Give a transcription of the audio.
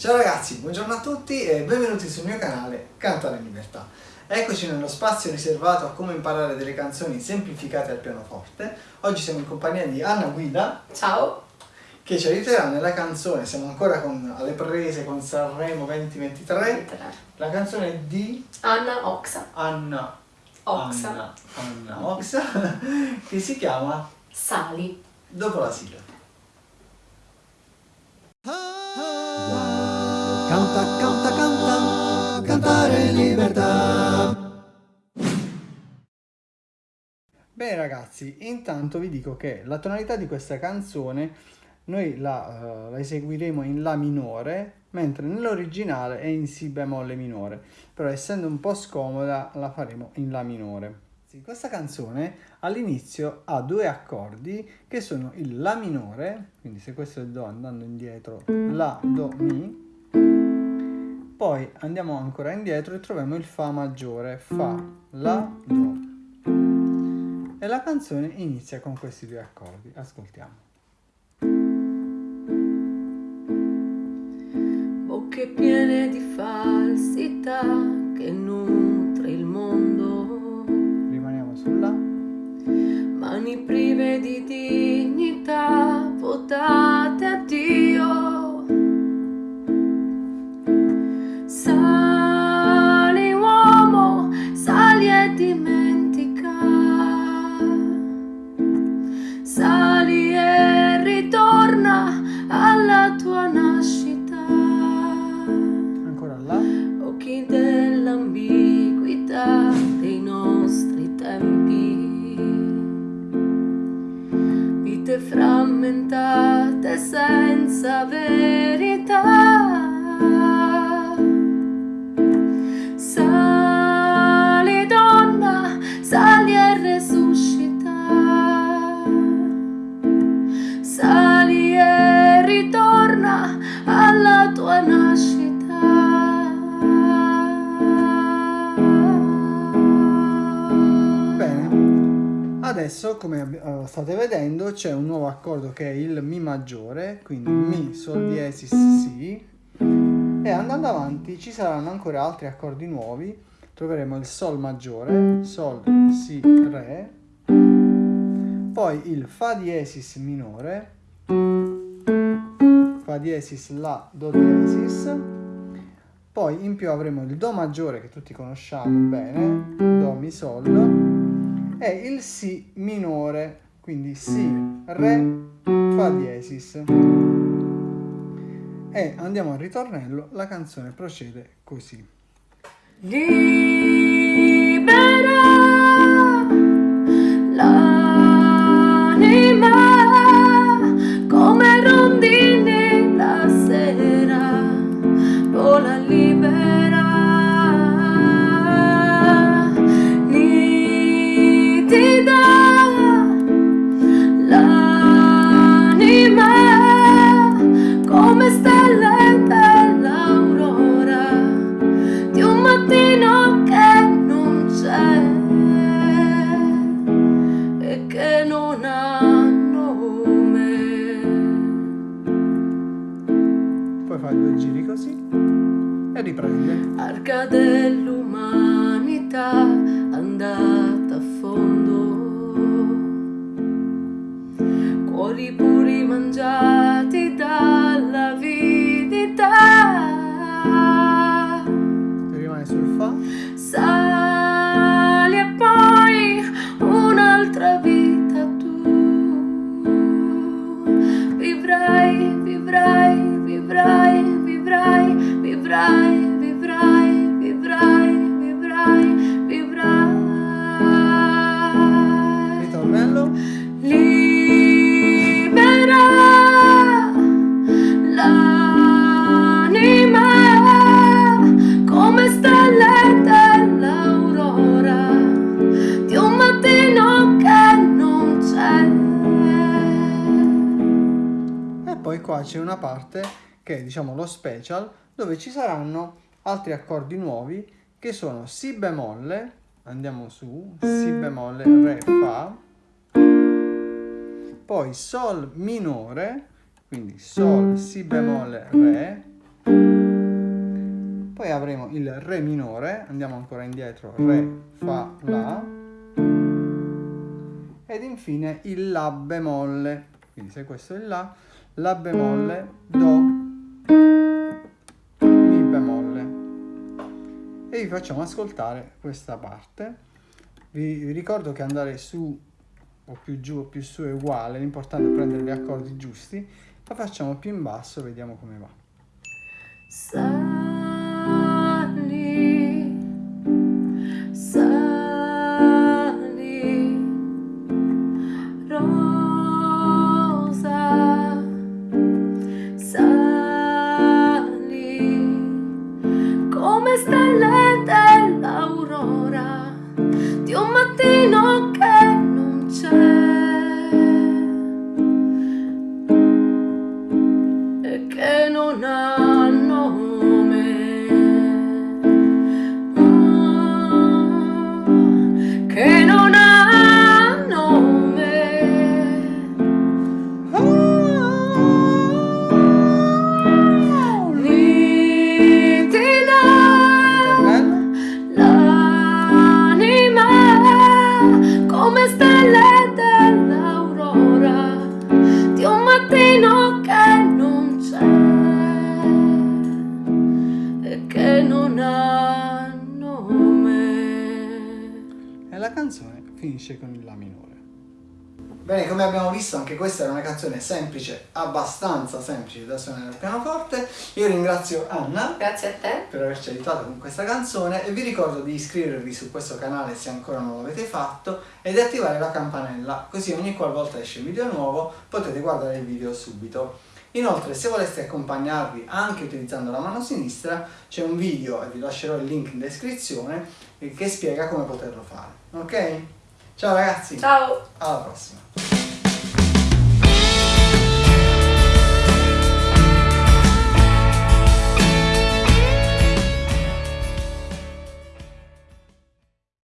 Ciao ragazzi, buongiorno a tutti e benvenuti sul mio canale Canta la Libertà. Eccoci nello spazio riservato a come imparare delle canzoni semplificate al pianoforte. Oggi siamo in compagnia di Anna Guida. Ciao! Che ci aiuterà nella canzone, siamo ancora con, alle prese con Sanremo 2023. La canzone di Anna Oxa. Anna Oxa. Anna, Anna Oxa che si chiama Sali. Dopo la sigla. Canta, canta, canta, cantare in libertà. Bene ragazzi, intanto vi dico che la tonalità di questa canzone noi la, uh, la eseguiremo in La minore, mentre nell'originale è in Si bemolle minore, però essendo un po' scomoda la faremo in La minore. Questa canzone all'inizio ha due accordi che sono il La minore, quindi se questo è il Do andando indietro, La, Do, Mi, poi andiamo ancora indietro e troviamo il Fa maggiore, Fa, La, Do. E la canzone inizia con questi due accordi. Ascoltiamo. Bocche piene di falsità che nutre il mondo. Rimaniamo sulla. Mani prive di dignità, votate a Dio. love it. Adesso, come uh, state vedendo, c'è un nuovo accordo che è il Mi maggiore, quindi Mi, Sol diesis, Si, e andando avanti ci saranno ancora altri accordi nuovi, troveremo il Sol maggiore, Sol, Si, Re, poi il Fa diesis minore, Fa diesis, La, Do diesis, poi in più avremo il Do maggiore che tutti conosciamo bene, Do, Mi, Sol, è il Si minore, quindi Si, Re, Fa diesis. E andiamo al ritornello, la canzone procede così. Riprende. Arca dell'umanità andata a fondo, cuori puri qua c'è una parte che è diciamo lo special dove ci saranno altri accordi nuovi che sono Si bemolle, andiamo su, Si bemolle, Re, Fa, poi Sol minore, quindi Sol, Si bemolle, Re, poi avremo il Re minore, andiamo ancora indietro, Re, Fa, La, ed infine il La bemolle, quindi se questo è il La, La bemolle, Do, Mi bemolle. E vi facciamo ascoltare questa parte. Vi, ricordo che andare su o più giù o più su è uguale, l'importante è prendere gli accordi giusti. La facciamo più in basso, vediamo come va. E che non finisce con il La minore. Bene, come abbiamo visto anche questa era una canzone semplice, abbastanza semplice da suonare al pianoforte. Io ringrazio Anna Grazie a te. per averci aiutato con questa canzone e vi ricordo di iscrivervi su questo canale se ancora non l'avete fatto e di attivare la campanella così ogni qualvolta esce un video nuovo potete guardare il video subito. Inoltre se voleste accompagnarvi anche utilizzando la mano sinistra c'è un video e vi lascerò il link in descrizione eh, che spiega come poterlo fare. Ok? Ciao ragazzi, Ciao. alla prossima!